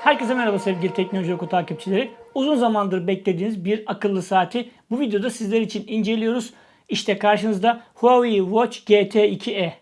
Herkese merhaba sevgili Teknoloji Oku takipçileri. Uzun zamandır beklediğiniz bir akıllı saati bu videoda sizler için inceliyoruz. İşte karşınızda Huawei Watch GT2e.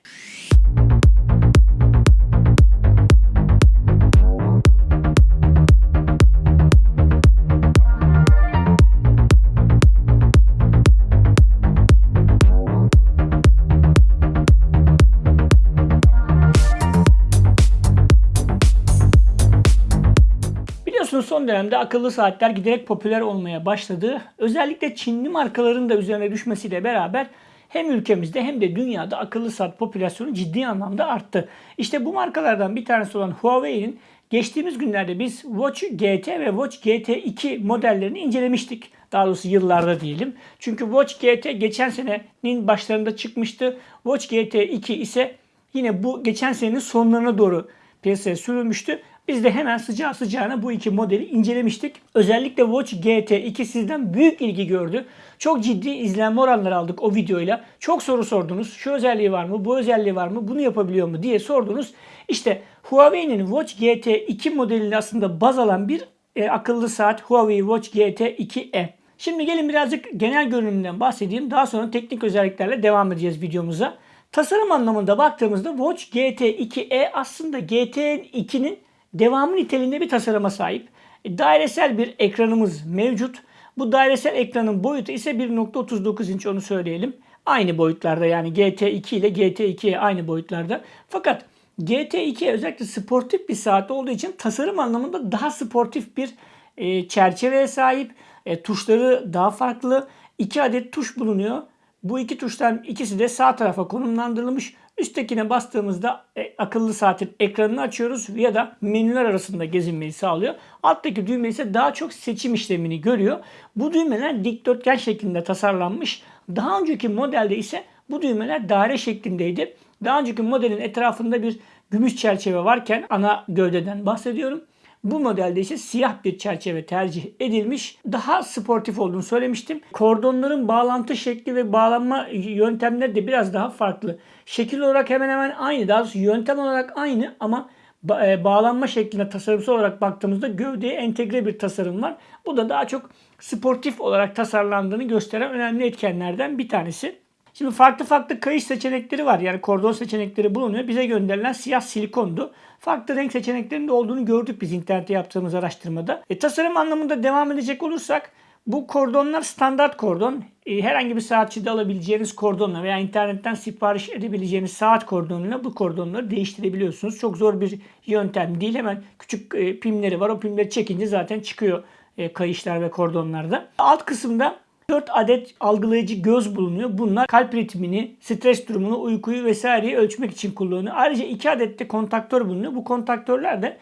Biliyorsunuz son dönemde akıllı saatler giderek popüler olmaya başladı. Özellikle Çinli markaların da üzerine düşmesiyle beraber hem ülkemizde hem de dünyada akıllı saat popülasyonu ciddi anlamda arttı. İşte bu markalardan bir tanesi olan Huawei'nin geçtiğimiz günlerde biz Watch GT ve Watch GT2 modellerini incelemiştik. Daha doğrusu yıllarda diyelim. Çünkü Watch GT geçen senenin başlarında çıkmıştı. Watch GT2 ise yine bu geçen senenin sonlarına doğru piyasaya sürülmüştü. Biz de hemen sıcağı sıcağına bu iki modeli incelemiştik. Özellikle Watch GT2 sizden büyük ilgi gördü. Çok ciddi izlenme oranları aldık o videoyla. Çok soru sordunuz. Şu özelliği var mı? Bu özelliği var mı? Bunu yapabiliyor mu? diye sordunuz. İşte Huawei'nin Watch GT2 modelini aslında baz alan bir e, akıllı saat Huawei Watch GT2e. Şimdi gelin birazcık genel görünümünden bahsedeyim. Daha sonra teknik özelliklerle devam edeceğiz videomuza. Tasarım anlamında baktığımızda Watch GT2e aslında GT2'nin devamı niteliğinde bir tasarıma sahip. E, Dairesel bir ekranımız mevcut. Bu dairesel ekranın boyutu ise 1.39 inç onu söyleyelim. Aynı boyutlarda yani GT2 ile GT2'ye aynı boyutlarda. Fakat GT2 özellikle sportif bir saat olduğu için tasarım anlamında daha sportif bir e, çerçeveye sahip. E, tuşları daha farklı. İki adet tuş bulunuyor. Bu iki tuştan ikisi de sağ tarafa konumlandırılmış. Üsttekine bastığımızda e, akıllı saatin ekranını açıyoruz ya da menüler arasında gezinmeyi sağlıyor. Alttaki düğme ise daha çok seçim işlemini görüyor. Bu düğmeler dikdörtgen şeklinde tasarlanmış. Daha önceki modelde ise bu düğmeler daire şeklindeydi. Daha önceki modelin etrafında bir gümüş çerçeve varken ana gövdeden bahsediyorum. Bu modelde ise siyah bir çerçeve tercih edilmiş. Daha sportif olduğunu söylemiştim. Kordonların bağlantı şekli ve bağlanma yöntemleri de biraz daha farklı. Şekil olarak hemen hemen aynı. Daha doğrusu yöntem olarak aynı ama e, bağlanma şekline tasarımsal olarak baktığımızda gövdeye entegre bir tasarım var. Bu da daha çok sportif olarak tasarlandığını gösteren önemli etkenlerden bir tanesi. Şimdi farklı farklı kayış seçenekleri var. Yani kordon seçenekleri bulunuyor. Bize gönderilen siyah silikondu. Farklı renk seçeneklerinin de olduğunu gördük biz internette yaptığımız araştırmada. E, tasarım anlamında devam edecek olursak bu kordonlar standart kordon. E, herhangi bir saatçide alabileceğiniz kordonla veya internetten sipariş edebileceğiniz saat kordonuyla bu kordonları değiştirebiliyorsunuz. Çok zor bir yöntem değil. Hemen küçük e, pimleri var. O pimleri çekince zaten çıkıyor e, kayışlar ve kordonlarda. Alt kısımda 4 adet algılayıcı göz bulunuyor. Bunlar kalp ritmini, stres durumunu, uykuyu vesaireyi ölçmek için kullanılıyor. Ayrıca 2 adet de kontaktör bulunuyor. Bu kontaktörler de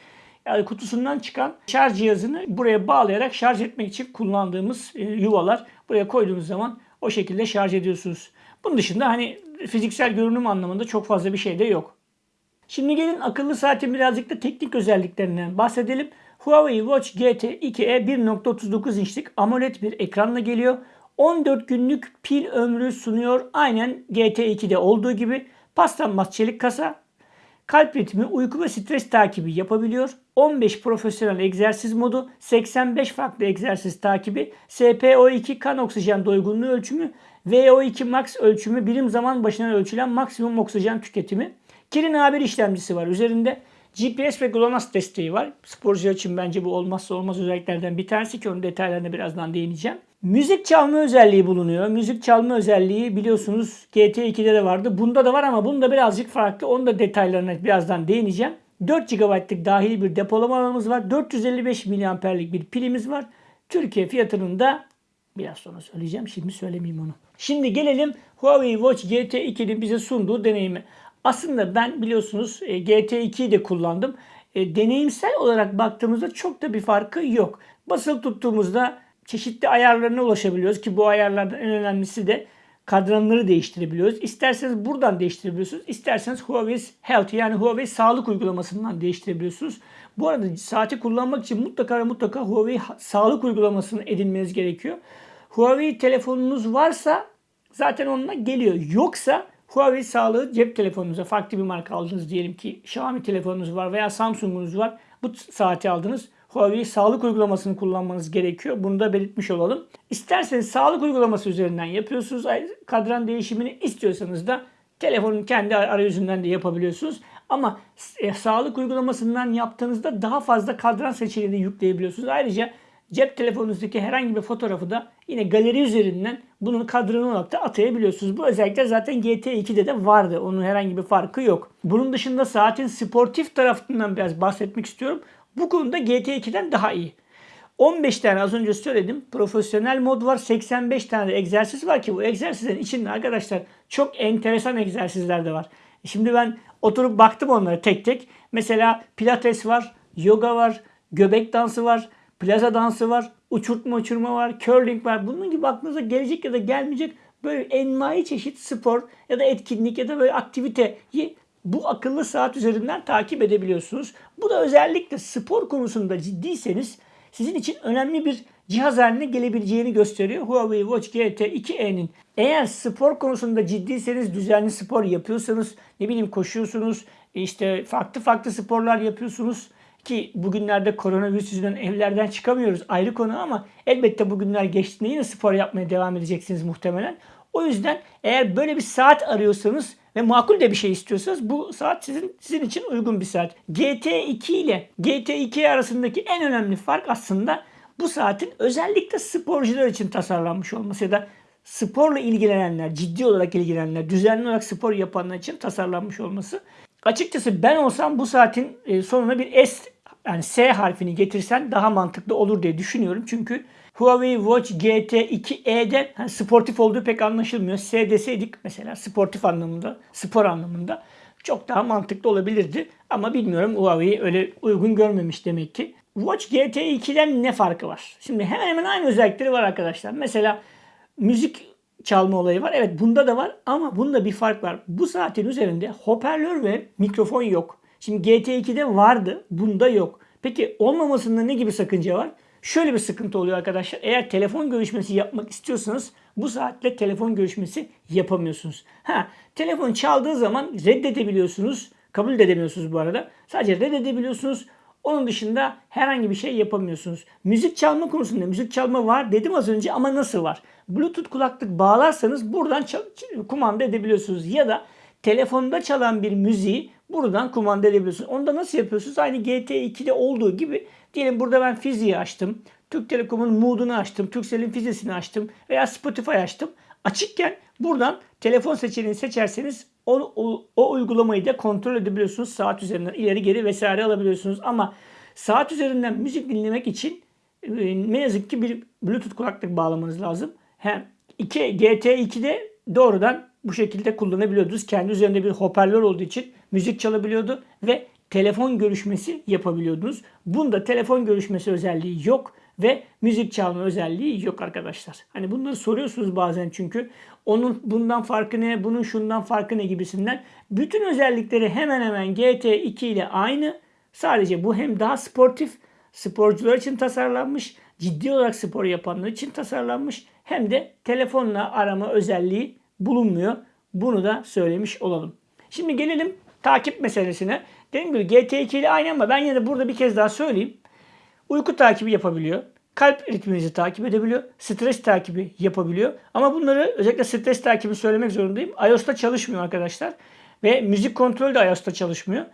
yani kutusundan çıkan şarj cihazını buraya bağlayarak şarj etmek için kullandığımız e, yuvalar. Buraya koyduğunuz zaman o şekilde şarj ediyorsunuz. Bunun dışında hani fiziksel görünüm anlamında çok fazla bir şey de yok. Şimdi gelin akıllı saatin birazcık da teknik özelliklerinden bahsedelim. Huawei Watch GT 2e 1.39 inçlik AMOLED bir ekranla geliyor. 14 günlük pil ömrü sunuyor. Aynen GT2'de olduğu gibi paslanmaz çelik kasa. Kalp ritmi, uyku ve stres takibi yapabiliyor. 15 profesyonel egzersiz modu, 85 farklı egzersiz takibi, SPO2 kan oksijen doygunluğu ölçümü, VO2 max ölçümü, birim zaman başına ölçülen maksimum oksijen tüketimi. Kirin A1 işlemcisi var üzerinde. GPS ve GLONASS desteği var. Sporcular için bence bu olmazsa olmaz özelliklerden bir tanesi ki onun detaylarına birazdan değineceğim. Müzik çalma özelliği bulunuyor. Müzik çalma özelliği biliyorsunuz GT2'de de vardı. Bunda da var ama bunda birazcık farklı. Onun da detaylarına birazdan değineceğim. 4 GB'lık dahili bir depolama alanımız var. 455 mAh'lik bir pilimiz var. Türkiye fiyatının da biraz sonra söyleyeceğim. Şimdi söylemeyeyim onu. Şimdi gelelim Huawei Watch GT2'nin bize sunduğu deneyimi. Aslında ben biliyorsunuz e, GT2'yi de kullandım. E, deneyimsel olarak baktığımızda çok da bir farkı yok. Basılı tuttuğumuzda çeşitli ayarlarına ulaşabiliyoruz ki bu ayarlardan en önemlisi de kadranları değiştirebiliyoruz. İsterseniz buradan değiştirebiliyorsunuz. İsterseniz Huawei Health yani Huawei sağlık uygulamasından değiştirebiliyorsunuz. Bu arada saati kullanmak için mutlaka ve mutlaka Huawei sağlık uygulamasını edinmeniz gerekiyor. Huawei telefonunuz varsa zaten onunla geliyor. Yoksa Huawei sağlığı cep telefonunuza farklı bir marka aldınız diyelim ki Xiaomi telefonunuz var veya Samsung'unuz var. Bu saati aldınız. Huawei sağlık uygulamasını kullanmanız gerekiyor. Bunu da belirtmiş olalım. İsterseniz sağlık uygulaması üzerinden yapıyorsunuz. Kadran değişimini istiyorsanız da telefonun kendi arayüzünden de yapabiliyorsunuz. Ama e, sağlık uygulamasından yaptığınızda daha fazla kadran seçeneğini yükleyebiliyorsunuz. Ayrıca cep telefonunuzdaki herhangi bir fotoğrafı da yine galeri üzerinden bunun kadranı olarak da atayabiliyorsunuz. Bu özellikle zaten GT2'de de vardı. Onun herhangi bir farkı yok. Bunun dışında saatin sportif tarafından biraz bahsetmek istiyorum. Bu konuda GT2'den daha iyi. 15 tane az önce söyledim. Profesyonel mod var. 85 tane egzersiz var ki bu egzersizlerin içinde arkadaşlar çok enteresan egzersizler de var. Şimdi ben oturup baktım onlara tek tek. Mesela pilates var, yoga var, göbek dansı var, plaza dansı var, uçurtma uçurma var, curling var. Bunun gibi aklınıza gelecek ya da gelmeyecek böyle envai çeşit spor ya da etkinlik ya da böyle aktiviteyi bu akıllı saat üzerinden takip edebiliyorsunuz. Bu da özellikle spor konusunda ciddiyseniz sizin için önemli bir cihaz haline gelebileceğini gösteriyor Huawei Watch GT 2e'nin. Eğer spor konusunda ciddiyseniz, düzenli spor yapıyorsanız, ne bileyim koşuyorsunuz, işte farklı farklı sporlar yapıyorsunuz ki bugünlerde koronavirüs yüzünden evlerden çıkamıyoruz ayrı konu ama elbette bugünler geçtiğinde yine spor yapmaya devam edeceksiniz muhtemelen. O yüzden eğer böyle bir saat arıyorsanız ve makul de bir şey istiyorsanız bu saat sizin sizin için uygun bir saat. GT2 ile GT2 arasındaki en önemli fark aslında bu saatin özellikle sporcular için tasarlanmış olması ya da sporla ilgilenenler, ciddi olarak ilgilenenler, düzenli olarak spor yapanlar için tasarlanmış olması. Açıkçası ben olsam bu saatin e, sonuna bir S yani S harfini getirsen daha mantıklı olur diye düşünüyorum. Çünkü Huawei Watch GT 2e'de hani sportif olduğu pek anlaşılmıyor. S deseydik mesela sportif anlamında, spor anlamında çok daha mantıklı olabilirdi. Ama bilmiyorum Huawei öyle uygun görmemiş demek ki. Watch GT 2'den ne farkı var? Şimdi hemen hemen aynı özellikleri var arkadaşlar. Mesela müzik çalma olayı var. Evet bunda da var ama bunda bir fark var. Bu saatin üzerinde hoparlör ve mikrofon yok. Şimdi GT2'de vardı, bunda yok. Peki olmamasında ne gibi sakınca var? Şöyle bir sıkıntı oluyor arkadaşlar. Eğer telefon görüşmesi yapmak istiyorsanız bu saatle telefon görüşmesi yapamıyorsunuz. Ha, telefon çaldığı zaman reddedebiliyorsunuz. Kabul de edemiyorsunuz bu arada. Sadece reddedebiliyorsunuz. Onun dışında herhangi bir şey yapamıyorsunuz. Müzik çalma konusunda müzik çalma var dedim az önce ama nasıl var? Bluetooth kulaklık bağlarsanız buradan kumanda edebiliyorsunuz. Ya da telefonda çalan bir müziği buradan kumanda edebiliyorsunuz. Onu da nasıl yapıyorsunuz? Aynı GT2'de olduğu gibi diyelim burada ben fiziği açtım. Türk Telekom'un Mood'unu açtım. Turkcell'in fizisini açtım. Veya Spotify açtım. Açıkken buradan telefon seçeneğini seçerseniz o, o, o uygulamayı da kontrol edebiliyorsunuz. Saat üzerinden ileri geri vesaire alabiliyorsunuz. Ama saat üzerinden müzik dinlemek için e, ne yazık ki bir Bluetooth kulaklık bağlamanız lazım. Hem 2 GT2'de doğrudan bu şekilde kullanabiliyordunuz. Kendi üzerinde bir hoparlör olduğu için müzik çalabiliyordu ve telefon görüşmesi yapabiliyordunuz. Bunda telefon görüşmesi özelliği yok ve müzik çalma özelliği yok arkadaşlar. Hani bunları soruyorsunuz bazen çünkü onun bundan farkı ne, bunun şundan farkı ne gibisinden. Bütün özellikleri hemen hemen GT2 ile aynı. Sadece bu hem daha sportif, sporcular için tasarlanmış, ciddi olarak spor yapanlar için tasarlanmış hem de telefonla arama özelliği bulunmuyor. Bunu da söylemiş olalım. Şimdi gelelim takip meselesine. Dediğim gibi GT2 ile aynı ama ben yine de burada bir kez daha söyleyeyim. Uyku takibi yapabiliyor. Kalp ritminizi takip edebiliyor. Stres takibi yapabiliyor. Ama bunları özellikle stres takibi söylemek zorundayım. iOS'ta çalışmıyor arkadaşlar. Ve müzik kontrolü de iOS'ta çalışmıyor.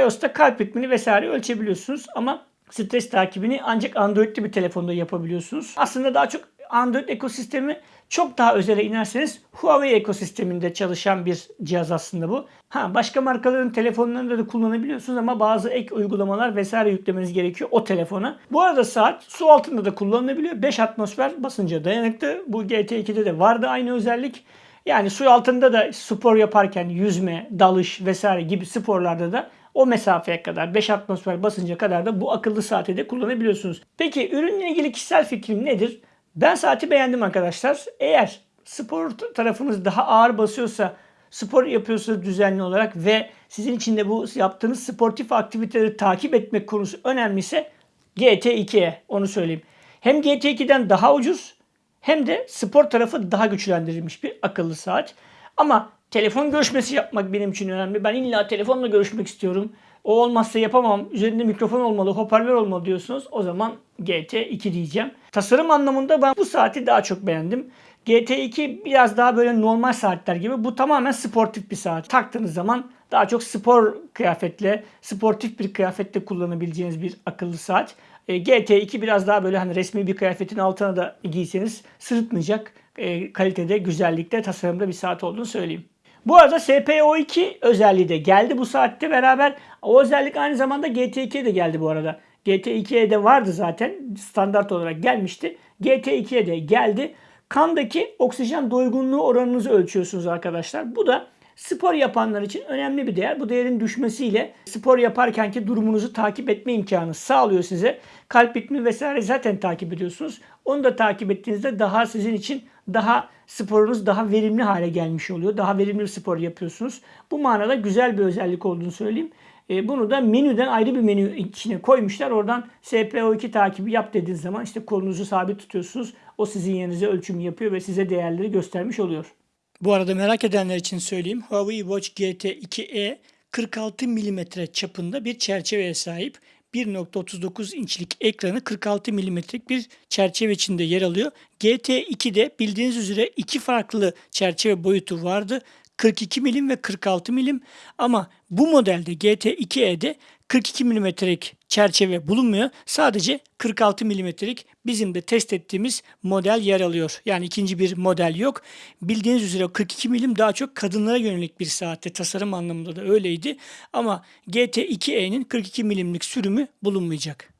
iOS'ta kalp ritmini vesaire ölçebiliyorsunuz ama stres takibini ancak Android'li bir telefonda yapabiliyorsunuz. Aslında daha çok Android ekosistemi çok daha özele inerseniz Huawei ekosisteminde çalışan bir cihaz aslında bu. Ha başka markaların telefonlarında da kullanabiliyorsunuz ama bazı ek uygulamalar vesaire yüklemeniz gerekiyor o telefona. Bu arada saat su altında da kullanılabiliyor. 5 atmosfer basınca dayanıklı. Bu GT2'de de vardı aynı özellik. Yani su altında da spor yaparken yüzme, dalış vesaire gibi sporlarda da o mesafeye kadar 5 atmosfer basınca kadar da bu akıllı saati de kullanabiliyorsunuz. Peki ürünle ilgili kişisel fikrim nedir? Ben saati beğendim arkadaşlar. Eğer spor tarafınız daha ağır basıyorsa, spor yapıyorsanız düzenli olarak ve sizin için de bu yaptığınız sportif aktiviteleri takip etmek konusu önemliyse GT2'ye onu söyleyeyim. Hem GT2'den daha ucuz hem de spor tarafı daha güçlendirilmiş bir akıllı saat. Ama telefon görüşmesi yapmak benim için önemli. Ben illa telefonla görüşmek istiyorum. O olmazsa yapamam. Üzerinde mikrofon olmalı, hoparlör olmalı diyorsunuz. O zaman GT2 diyeceğim. Tasarım anlamında ben bu saati daha çok beğendim. GT2 biraz daha böyle normal saatler gibi. Bu tamamen sportif bir saat. Taktığınız zaman daha çok spor kıyafetle, sportif bir kıyafetle kullanabileceğiniz bir akıllı saat. E, GT2 biraz daha böyle hani resmi bir kıyafetin altına da giyseniz sırıtmayacak e, kalitede, güzellikte, tasarımda bir saat olduğunu söyleyeyim. Bu arada SPO2 özelliği de geldi bu saatte beraber. O özellik aynı zamanda GT2'ye de geldi bu arada. GT2'ye de vardı zaten. Standart olarak gelmişti. GT2'ye de geldi. Kandaki oksijen doygunluğu oranınızı ölçüyorsunuz arkadaşlar. Bu da spor yapanlar için önemli bir değer. Bu değerin düşmesiyle spor yaparkenki durumunuzu takip etme imkanı sağlıyor size. Kalp ritmi vesaire zaten takip ediyorsunuz. Onu da takip ettiğinizde daha sizin için daha sporunuz daha verimli hale gelmiş oluyor. Daha verimli bir spor yapıyorsunuz. Bu manada güzel bir özellik olduğunu söyleyeyim. E, bunu da menüden ayrı bir menü içine koymuşlar. Oradan SPO2 takibi yap dediğiniz zaman işte kolunuzu sabit tutuyorsunuz. O sizin yerinize ölçüm yapıyor ve size değerleri göstermiş oluyor. Bu arada merak edenler için söyleyeyim. Huawei Watch GT2e 46 mm çapında bir çerçeveye sahip. 1.39 inçlik ekranı 46 milimetrelik bir çerçeve içinde yer alıyor. GT2'de bildiğiniz üzere iki farklı çerçeve boyutu vardı. 42 milim ve 46 milim ama bu modelde GT2e'de 42 milimetrelik çerçeve bulunmuyor. Sadece 46 milimetrelik bizim de test ettiğimiz model yer alıyor. Yani ikinci bir model yok. Bildiğiniz üzere 42 milim daha çok kadınlara yönelik bir saatte tasarım anlamında da öyleydi. Ama GT2e'nin 42 milimlik sürümü bulunmayacak.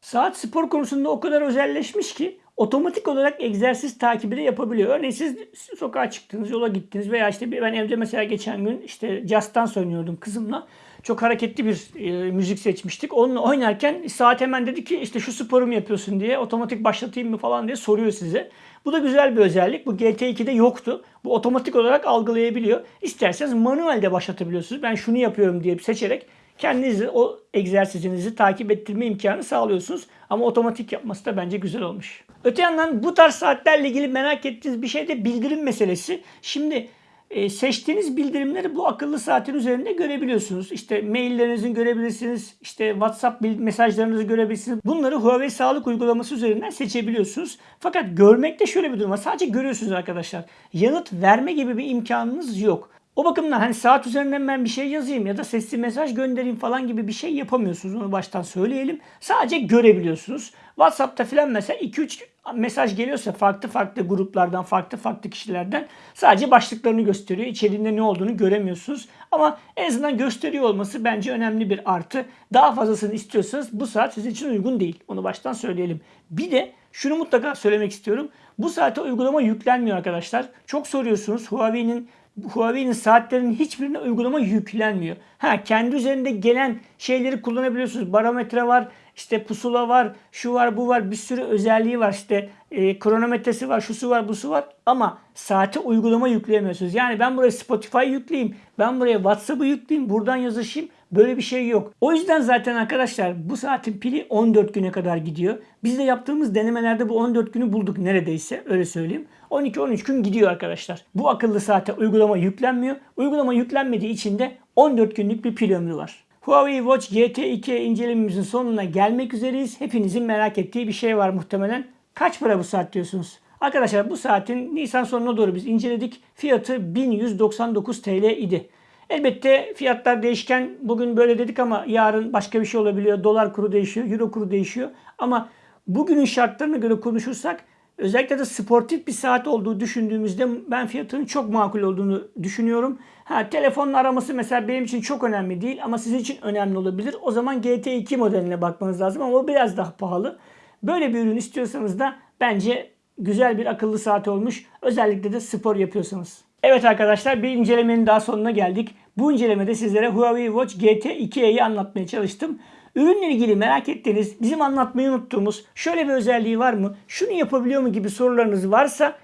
Saat spor konusunda o kadar özelleşmiş ki otomatik olarak egzersiz takibi de yapabiliyor. Örneğin siz sokağa çıktınız, yola gittiniz veya işte ben evde mesela geçen gün işte Just Dance oynuyordum kızımla. Çok hareketli bir e, müzik seçmiştik. Onunla oynarken saat hemen dedi ki işte şu sporu mu yapıyorsun diye otomatik başlatayım mı falan diye soruyor size. Bu da güzel bir özellik. Bu GT2'de yoktu. Bu otomatik olarak algılayabiliyor. İsterseniz manuelde başlatabiliyorsunuz. Ben şunu yapıyorum diye seçerek kendinizi o egzersizinizi takip ettirme imkanı sağlıyorsunuz. Ama otomatik yapması da bence güzel olmuş. Öte yandan bu tarz saatlerle ilgili merak ettiğiniz bir şey de bildirim meselesi. Şimdi e, seçtiğiniz bildirimleri bu akıllı saatin üzerinde görebiliyorsunuz. İşte maillerinizin görebilirsiniz. İşte WhatsApp mesajlarınızı görebilirsiniz. Bunları Huawei sağlık uygulaması üzerinden seçebiliyorsunuz. Fakat görmekte şöyle bir durum var. Sadece görüyorsunuz arkadaşlar. Yanıt verme gibi bir imkanınız yok. O bakımdan hani saat üzerinden ben bir şey yazayım ya da sesli mesaj göndereyim falan gibi bir şey yapamıyorsunuz. Onu baştan söyleyelim. Sadece görebiliyorsunuz. WhatsApp'ta filan mesela 2-3 mesaj geliyorsa farklı farklı gruplardan, farklı farklı kişilerden sadece başlıklarını gösteriyor. İçeriğinde ne olduğunu göremiyorsunuz. Ama en azından gösteriyor olması bence önemli bir artı. Daha fazlasını istiyorsanız bu saat sizin için uygun değil. Onu baştan söyleyelim. Bir de şunu mutlaka söylemek istiyorum. Bu saate uygulama yüklenmiyor arkadaşlar. Çok soruyorsunuz. Huawei'nin Huawei'nin saatlerinin hiçbirine uygulama yüklenmiyor. Ha kendi üzerinde gelen şeyleri kullanabiliyorsunuz. Barometre var, işte pusula var, şu var, bu var, bir sürü özelliği var. İşte e, kronometresi var, şusu var, busu var. Ama saate uygulama yükleyemiyorsunuz. Yani ben buraya Spotify yükleyeyim, ben buraya WhatsApp'ı yükleyeyim, buradan yazışayım. Böyle bir şey yok. O yüzden zaten arkadaşlar bu saatin pili 14 güne kadar gidiyor. Biz de yaptığımız denemelerde bu 14 günü bulduk neredeyse öyle söyleyeyim. 12-13 gün gidiyor arkadaşlar. Bu akıllı saate uygulama yüklenmiyor. Uygulama yüklenmediği için de 14 günlük bir pil ömrü var. Huawei Watch GT2 incelememizin sonuna gelmek üzereyiz. Hepinizin merak ettiği bir şey var muhtemelen. Kaç para bu saat diyorsunuz? Arkadaşlar bu saatin Nisan sonuna doğru biz inceledik. Fiyatı 1199 TL idi. Elbette fiyatlar değişken. Bugün böyle dedik ama yarın başka bir şey olabiliyor. Dolar kuru değişiyor, euro kuru değişiyor. Ama bugünün şartlarına göre konuşursak özellikle de sportif bir saat olduğu düşündüğümüzde ben fiyatının çok makul olduğunu düşünüyorum. Ha, telefonun araması mesela benim için çok önemli değil ama sizin için önemli olabilir. O zaman GT2 modeline bakmanız lazım ama o biraz daha pahalı. Böyle bir ürün istiyorsanız da bence güzel bir akıllı saat olmuş. Özellikle de spor yapıyorsanız. Evet arkadaşlar bir incelemenin daha sonuna geldik. Bu incelemede sizlere Huawei Watch GT2'yi anlatmaya çalıştım. Ürünle ilgili merak ettiğiniz, bizim anlatmayı unuttuğumuz şöyle bir özelliği var mı, şunu yapabiliyor mu gibi sorularınız varsa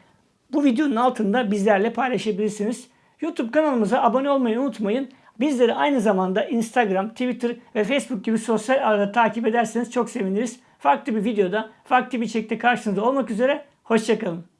bu videonun altında bizlerle paylaşabilirsiniz. YouTube kanalımıza abone olmayı unutmayın. Bizleri aynı zamanda Instagram, Twitter ve Facebook gibi sosyal ağda takip ederseniz çok seviniriz. Farklı bir videoda, farklı bir çekte karşınızda olmak üzere. Hoşçakalın.